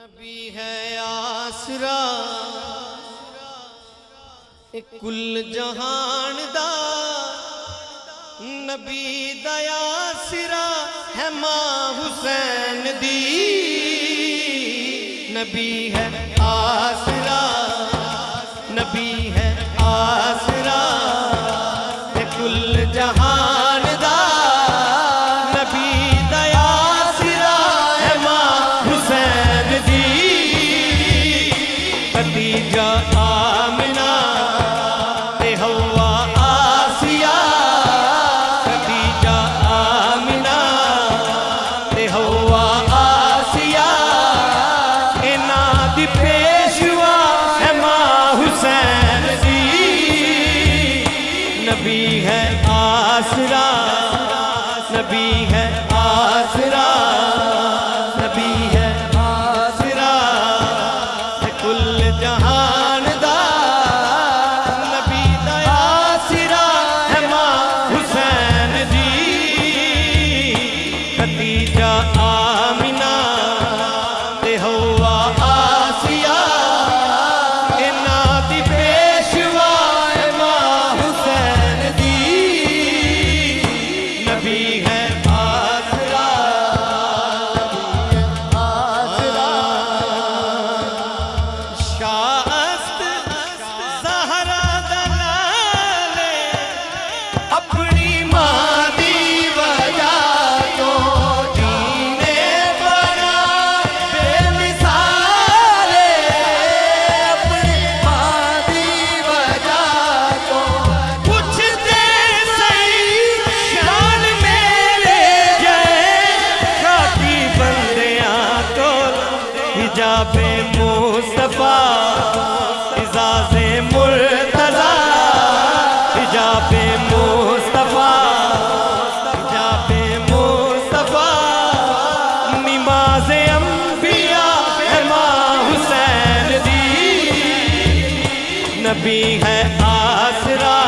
نبی ہے آسرا۔ کل جہان دا۔ نبی دیا سرا ہے ماں حسین دی۔ نبی ہے آسرا۔ آسرا، نبی ہے آسرا، نبی ہے آسرا کل جہان دا نبی دا آسرا ہے ماں حسین جی خدیجہ آمنہ نبی ہے آسرا،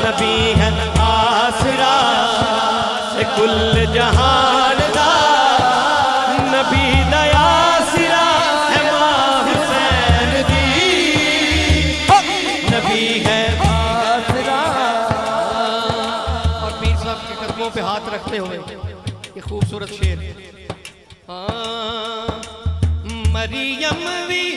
نبی ہے آسرا کل جہان دا نبی دیا سرا ہے ماں حسین دی۔ نبی ہے آسرا۔ اور پیر صاحب کے قدموں پہ ہاتھ رکھتے ہوئے، یہ خوبصورت شعر ہاں مریم بھی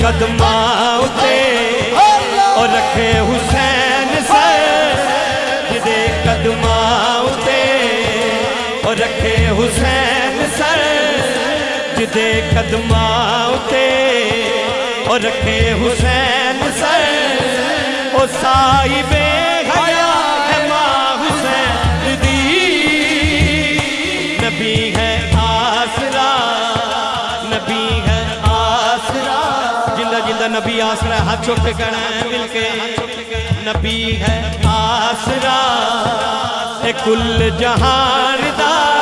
قدماں اتے اور رکھے حسین سر، جدے قدماں اتے اور رکھے حسین سر، جدے قدماں اتے اور رکھے حسین سر۔ او سائی بے حیا ہے ماں حسین دی۔ نبی ہے آسرا، نبی ہے جندہ نبی آسرا ہاتھ چھوٹ کے ہے، مل کے۔ نبی ہے آسرا، اے کل جہان دا۔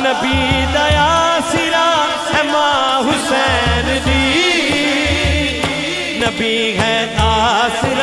نبی دیا سرا ہے ماں حسین دی۔ نبی ہے آسرا